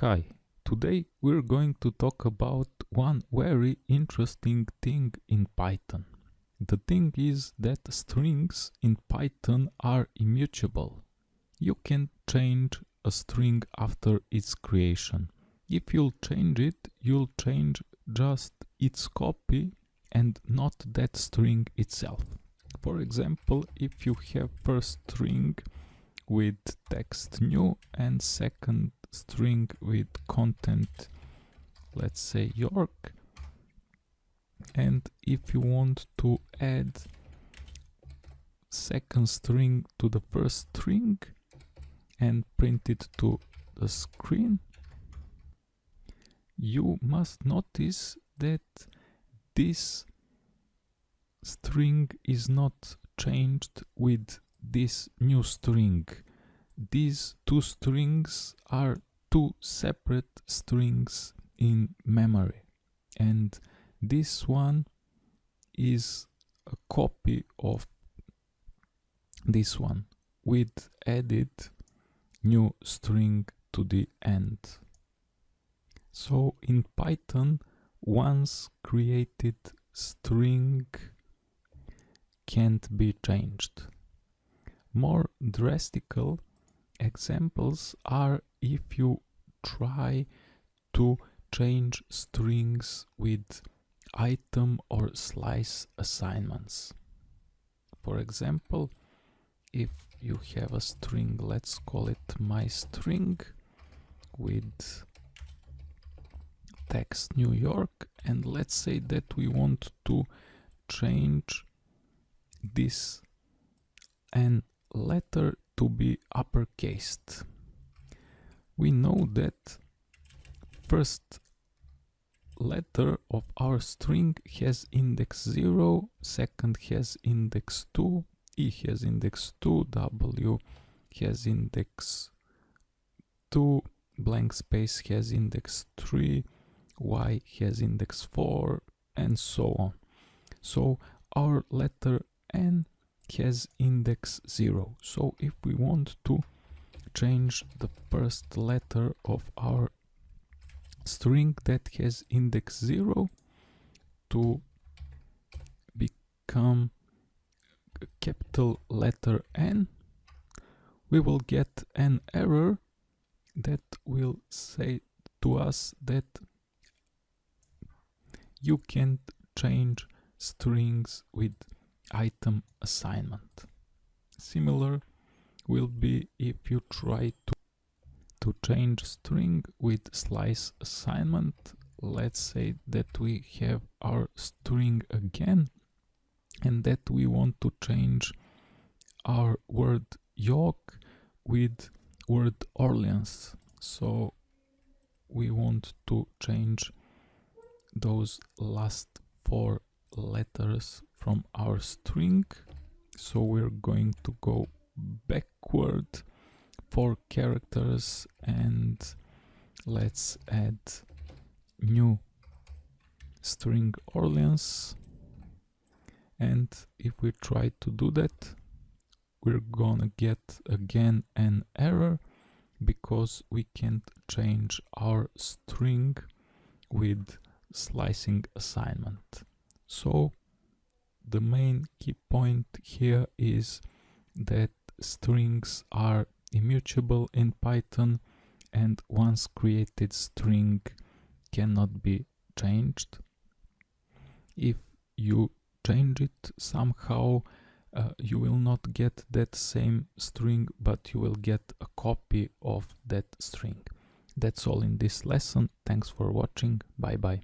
Hi, today we're going to talk about one very interesting thing in Python. The thing is that strings in Python are immutable. You can change a string after its creation. If you'll change it, you'll change just its copy and not that string itself. For example, if you have first string with text new and second string with content let's say York. And if you want to add second string to the first string and print it to the screen you must notice that this string is not changed with this new string these two strings are two separate strings in memory and this one is a copy of this one with added new string to the end. So in Python once created string can't be changed. More drastical examples are if you try to change strings with item or slice assignments. For example, if you have a string, let's call it my string with text New York and let's say that we want to change this and letter to be uppercased. We know that first letter of our string has index 0, second has index 2, E has index 2, W has index 2, blank space has index 3, Y has index 4, and so on. So our letter N has index 0 so if we want to change the first letter of our string that has index 0 to become capital letter N we will get an error that will say to us that you can't change strings with item assignment. Similar will be if you try to, to change string with slice assignment. Let's say that we have our string again and that we want to change our word York with word Orleans. So we want to change those last four letters from our string. So we're going to go backward four characters and let's add new string Orleans. And if we try to do that we're gonna get again an error because we can't change our string with slicing assignment. So the main key point here is that strings are immutable in Python and once created string cannot be changed. If you change it somehow uh, you will not get that same string but you will get a copy of that string. That's all in this lesson. Thanks for watching. Bye bye.